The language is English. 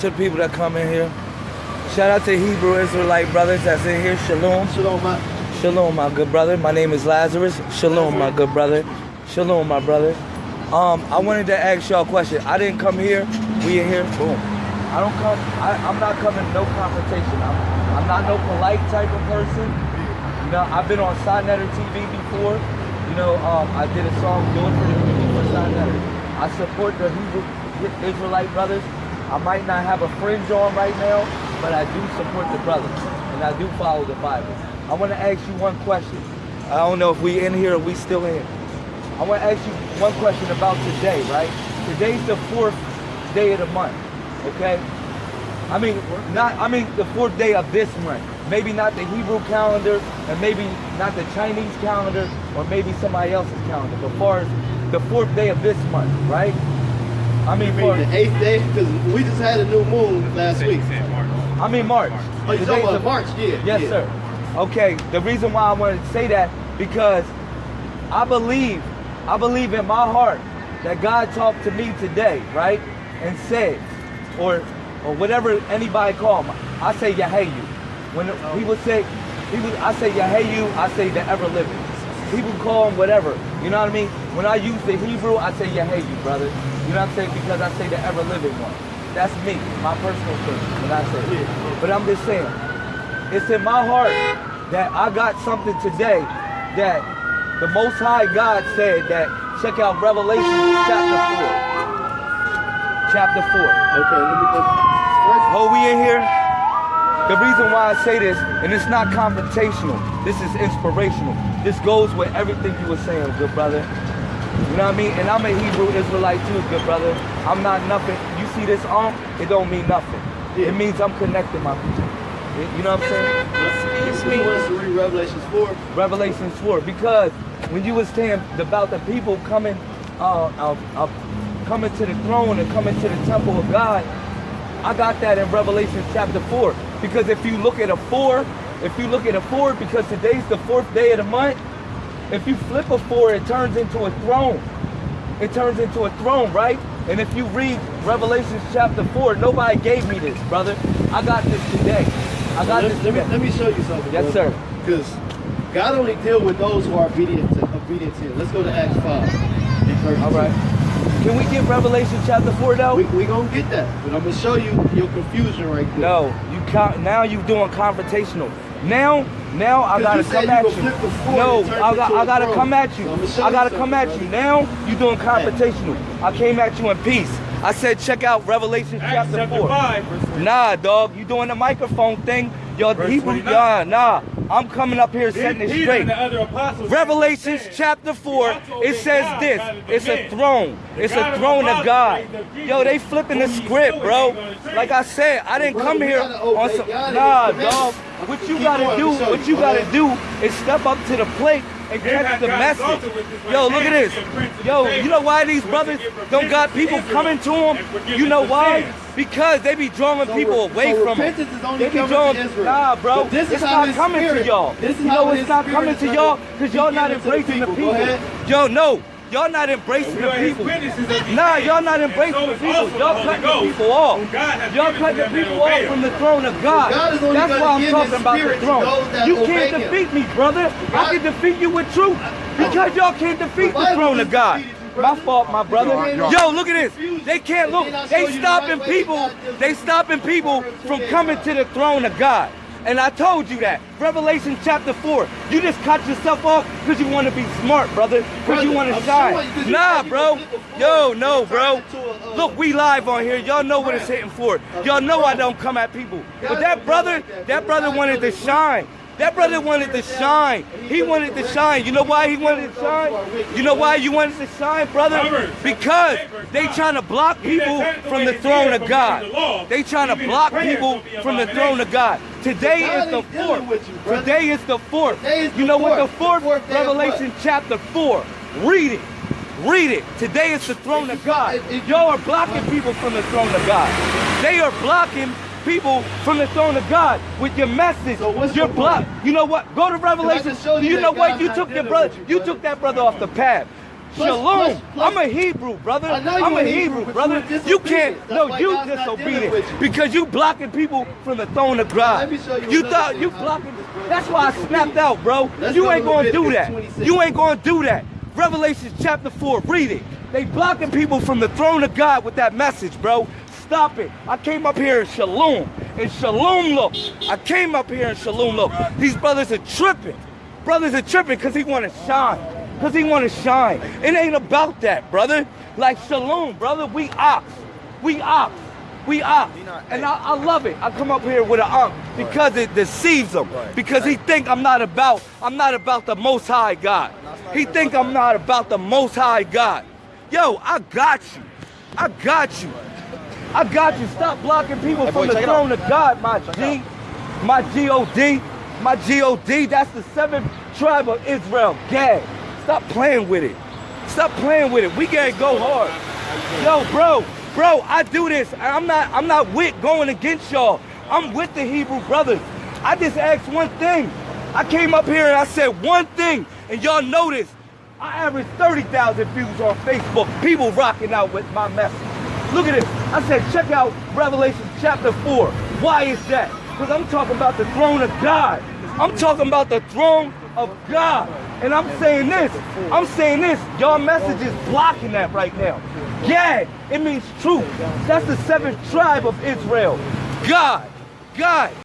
to the people that come in here. Shout out to Hebrew Israelite brothers that's in here. Shalom. Shalom, my. Shalom, my good brother. My name is Lazarus. Shalom, my good brother. Shalom, my brother. Um, I wanted to ask y'all a question. I didn't come here. We in here. Boom. I don't come. I, I'm not coming. No confrontation. I'm. I'm not no polite type of person. You know, I've been on Signetter TV before. You know, um, I did a song doing for the for Signetter. I support the Hebrew Israelite brothers. I might not have a fringe on right now, but I do support the brothers, and I do follow the Bible. I want to ask you one question. I don't know if we in here or we still in. I want to ask you one question about today, right? Today's the fourth day of the month, okay? I mean, not. I mean, the fourth day of this month. Maybe not the Hebrew calendar, and maybe not the Chinese calendar, or maybe somebody else's calendar. But far as the fourth day of this month, right? I mean, You for, mean the eighth day? Because we just had a new moon last week. I mean March. Oh, you Today's talking about the- March? Yeah. Yes, yeah. sir. Okay, the reason why I wanted to say that because I believe, I believe in my heart that God talked to me today, right, and said, or or whatever anybody call him. I say Yahayu. When he would say, he would, I say Yahayu. I say the ever living. People call him whatever. You know what I mean? When I use the Hebrew, I say Yahayu, brother. You know what I'm saying? Because I say the ever living one. That's me, my personal thing. When I say it. But I'm just saying, it's in my heart that I got something today that the Most High God said that check out Revelation chapter 4. Chapter 4. Okay, let me go. Oh, we in here? The reason why I say this, and it's not confrontational, this is inspirational. This goes with everything you were saying, good brother. You know what I mean? And I'm a Hebrew Israelite too, good brother. I'm not nothing. You see this arm? It don't mean nothing. It means I'm connecting my people. You know what I'm saying? Excuse me. wants to read Revelations 4. Revelation 4 because when you was saying about the people coming uh, uh, uh, coming to the throne and coming to the temple of God I got that in Revelation chapter 4 because if you look at a 4 if you look at a 4 because today's the fourth day of the month if you flip a 4 it turns into a throne it turns into a throne right and if you read Revelation chapter 4 nobody gave me this brother I got this today I got let, this let me, let me show you something. Yes, sir. Because God only deal with those who are obedient to, obedient to Let's go to Acts 5. and verse all 2. right can we get Revelation chapter 4 though We, we gonna get that, but I'm gonna show you your confusion right there. No, you count now. you're doing confrontational. Now, now I gotta come at you. flip the sword No, I got, into I a gotta come at you. I'ma show I you gotta come at you. Now you doing confrontational. I came at you in peace. I said check out Revelation chapter chapter four. 5, Nah, dog, you doing the microphone thing? Yo, Verse Hebrew, 29. nah, nah. I'm coming up here setting it straight. and the other apostles Revelations said, chapter 4, it says God this. rather than It's a throne. The It's God a throne of apostles God. raised up Jesus, Yo, they flipping the script, bro. ain't gonna treat. Like I said, I didn't Brother, come here gotta on some. God Nah, dog. What you gotta do, let me show what you. you gotta do is step up to the plate and catch the message. exalted with this Yo, look at this. to give prince of Yo, you know why these brothers don't got people coming to them? You know why? Because they be drawing So people away so from them. only They be to drawing, nah, bro. But this is it's how not coming to y'all. this is you know it's not coming to y'all because y'all not given to the embracing the people. Go people. ahead. Yo, no. Y'all not embracing the people. witnesses Nah, y'all not embracing the people. Y'all Holy cutting the people off. whom God has Y'all given cutting the people off from the throne of God. God is only That's why I'm talking about the throne. You can't defeat me, brother. I can defeat you with truth because y'all can't defeat the throne of God. My fault, my brother. Yo, look at this. They can't look. then I'll show They stopping people. They stopping people from coming to the throne of God. And I told you that. Revelation chapter 4. You just cut yourself off because you want to be smart, brother. Because you want to shine. showing you 'cause you Nah, bro. gonna flip a Yo, no, bro. a, uh, Look, we live on here. Y'all know what it's hitting for. Y'all know I don't come at people. But that brother, that, brother wanted to shine. That brother wanted to shine. He wanted to shine. You know why he wanted to shine? You know why you wanted to shine, brother? Because chapter eight, verse they trying to block people from the throne of God. keeping the law, They trying to block people from the throne of. God. Today is the fourth. with you. Today is the fourth. Is You the know what the fourth. fourth? The fourth of what? Revelation chapter four. Read it. Read it. Today is the throne of God. if- if- Y'all are blocking people from the throne of God. They are blocking people from the throne of God with your message. So what's You're your blocked. point? You know what? Go to Revelation. you know what? You took your brother. you, You took that brother off the path. Plus- Shalom. plus- plus- I'm a Hebrew, brother. I know you I'm a Hebrew, Hebrew, brother. you can't. disobedient. No, you God's disobedient you. because you blocking people from the throne of God. Let me show you You thought you blocking. That's why I snapped out, bro. Let's you ain't gonna do that. 26. You ain't gonna do that. Revelation chapter four. Read it. They blocking people from the throne of God with that message, bro. Stop it. I came up here in Shalom. In Shalom look. I came up here in Shalom look. These brothers are tripping. Brothers are tripping because he want to shine. Because he want to shine. It ain't about that, brother. Like Shalom, brother. We ox. We ox. We ox. And I, I love it. I come up here with an ox because it deceives him. Because he think I'm not about, I'm not about the most high God. He think I'm not about the most high God. Yo, I got you. I got you. I got you. Stop blocking people boy, from the check throne of God, my G. My G-O-D. My G-O-D. That's the seventh tribe of Israel. Gad. Stop playing with it. Stop playing with it. We gotta go hard. Yo, bro, bro, I do this. I'm not, I'm not with going against y'all. I'm with the Hebrew brothers. I just asked one thing. I came up here and I said one thing, and y'all notice I averaged 30,000 views on Facebook. People rocking out with my message. Look at this. I said, check out Revelation chapter 4. Why is that? Because I'm talking about the throne of God. I'm talking about the throne of God. And I'm saying this. I'm saying this. Y'all message is blocking that right now. Gad, it means truth. That's the seventh tribe of Israel. God. God.